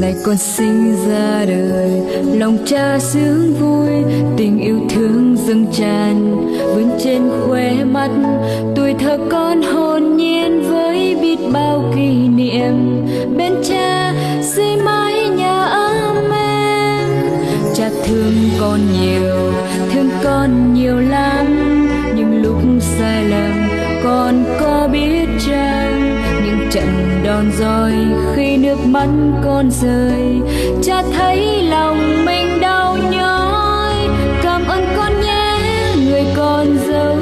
ngày con sinh ra đời. Lòng cha sướng vui, tình yêu thương dâng tràn. Vươn trên khóe mắt, tuổi thơ con hồn nhiên với biết bao kỷ niệm. Bên cha, xây mái nhà ấm em cha thương con nhiều, thương con nhiều lắm. Nước mắt con rơi cha thấy lòng mình đau nhói. Cảm ơn con nhé, người con dấu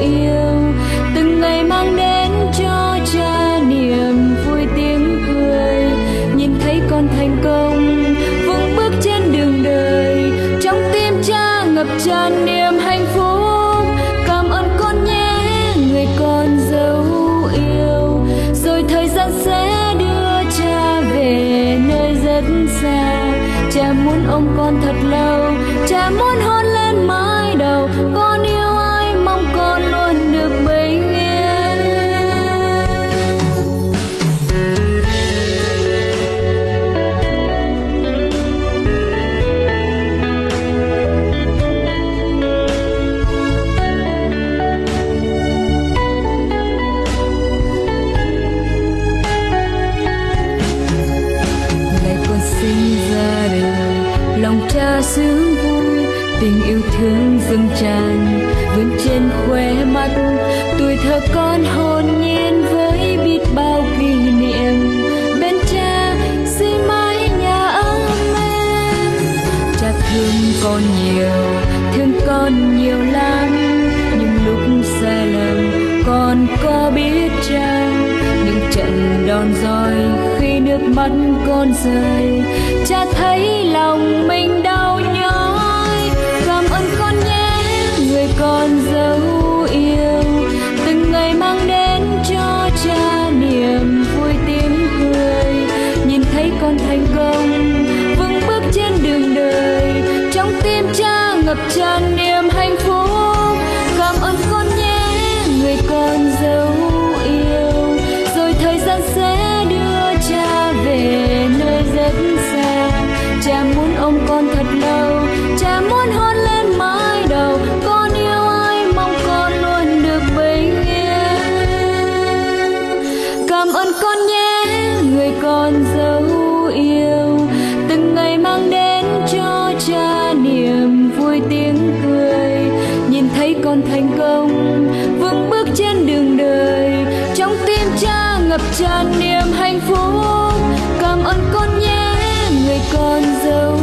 yêu. Từng ngày mang đến cho cha niềm vui tiếng cười. Nhìn thấy con thành công, vững bước trên đường đời. Trong tim cha ngập tràn niềm cha muốn ôm con thật lâu cha muốn hôn lên mái đầu. Con yêu lòng sướng vui, tình yêu thương dâng tràn, vươn trên khóe mắt. Tuổi thơ con hồn nhiên với biết bao kỷ niệm, bên cha xây mái nhà ấm em cha thương con nhiều, thương con nhiều lắm, nhưng lúc sai lầm con có biết chăng? Những trận đòn roi khi nước mắt con rơi cha thành công, vững bước trên đường đời. Trong tim cha ngập tràn niềm hạnh phúc, cảm ơn con nhé, người con dấu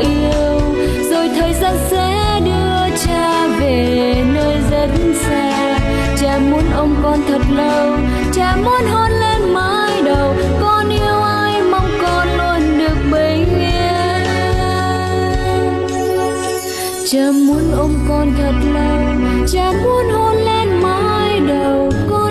yêu. Rồi thời gian sẽ đưa cha về nơi rất xa. Cha muốn ôm con thật lâu, cha muốn hôn lên mái đầu. cha muốn ôm con thật lâu cha muốn hôn lên mái đầu con.